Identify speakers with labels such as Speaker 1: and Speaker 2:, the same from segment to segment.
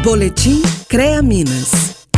Speaker 1: Boletim CREA Minas.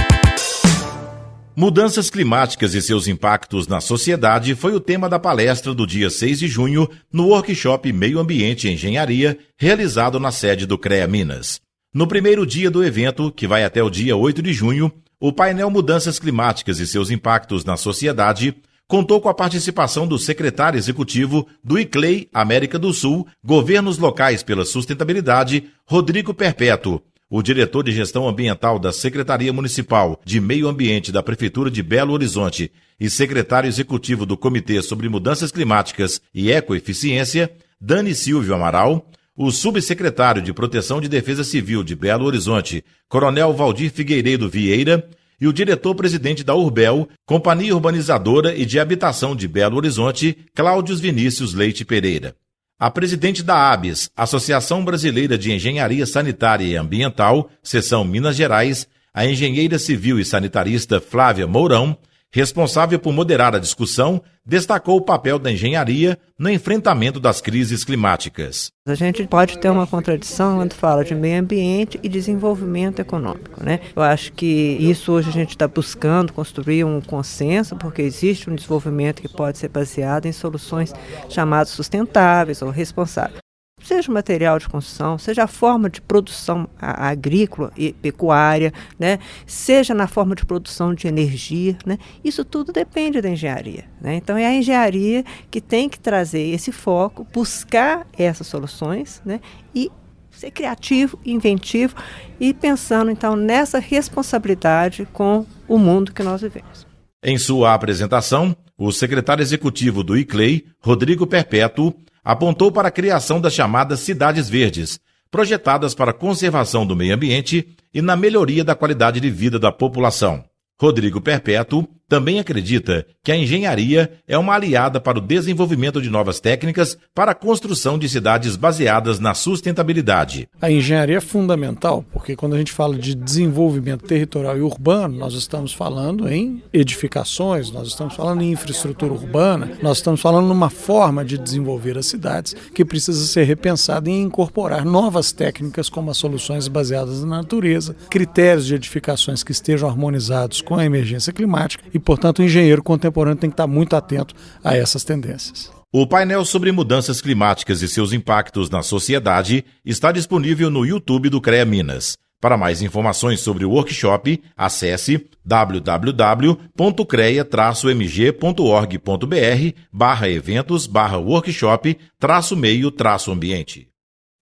Speaker 2: Mudanças climáticas e seus impactos na sociedade foi o tema da palestra do dia 6 de junho no workshop Meio Ambiente e Engenharia, realizado na sede do CREA Minas. No primeiro dia do evento, que vai até o dia 8 de junho, o painel Mudanças Climáticas e seus impactos na sociedade contou com a participação do secretário executivo do ICLEI América do Sul, Governos Locais pela Sustentabilidade, Rodrigo Perpétuo, o diretor de gestão ambiental da Secretaria Municipal de Meio Ambiente da Prefeitura de Belo Horizonte e secretário executivo do Comitê sobre Mudanças Climáticas e Ecoeficiência, Dani Silvio Amaral, o subsecretário de Proteção de Defesa Civil de Belo Horizonte, Coronel Valdir Figueiredo Vieira, e o diretor-presidente da Urbel, Companhia Urbanizadora e de Habitação de Belo Horizonte, Cláudios Vinícius Leite Pereira. A presidente da ABES, Associação Brasileira de Engenharia Sanitária e Ambiental, seção Minas Gerais, a engenheira civil e sanitarista Flávia Mourão, responsável por moderar a discussão, destacou o papel da engenharia no enfrentamento das crises climáticas.
Speaker 3: A gente pode ter uma contradição quando fala de meio ambiente e desenvolvimento econômico. Né? Eu acho que isso hoje a gente está buscando construir um consenso, porque existe um desenvolvimento que pode ser baseado em soluções chamadas sustentáveis ou responsáveis seja material de construção, seja a forma de produção agrícola e pecuária, né, seja na forma de produção de energia, né, isso tudo depende da engenharia. Né? Então é a engenharia que tem que trazer esse foco, buscar essas soluções né, e ser criativo, inventivo e pensando então nessa responsabilidade com o mundo que nós vivemos.
Speaker 2: Em sua apresentação, o secretário executivo do ICLEI, Rodrigo Perpétuo, apontou para a criação das chamadas cidades verdes, projetadas para a conservação do meio ambiente e na melhoria da qualidade de vida da população. Rodrigo Perpétuo também acredita que a engenharia é uma aliada para o desenvolvimento de novas técnicas para a construção de cidades baseadas na sustentabilidade.
Speaker 4: A engenharia é fundamental, porque quando a gente fala de desenvolvimento territorial e urbano, nós estamos falando em edificações, nós estamos falando em infraestrutura urbana, nós estamos falando numa forma de desenvolver as cidades que precisa ser repensada e incorporar novas técnicas como as soluções baseadas na natureza, critérios de edificações que estejam harmonizados com a emergência climática e portanto, o engenheiro contemporâneo tem que estar muito atento a essas tendências.
Speaker 2: O painel sobre mudanças climáticas e seus impactos na sociedade está disponível no YouTube do CREA Minas. Para mais informações sobre o workshop, acesse www.crea-mg.org.br barra eventos barra workshop traço meio traço ambiente.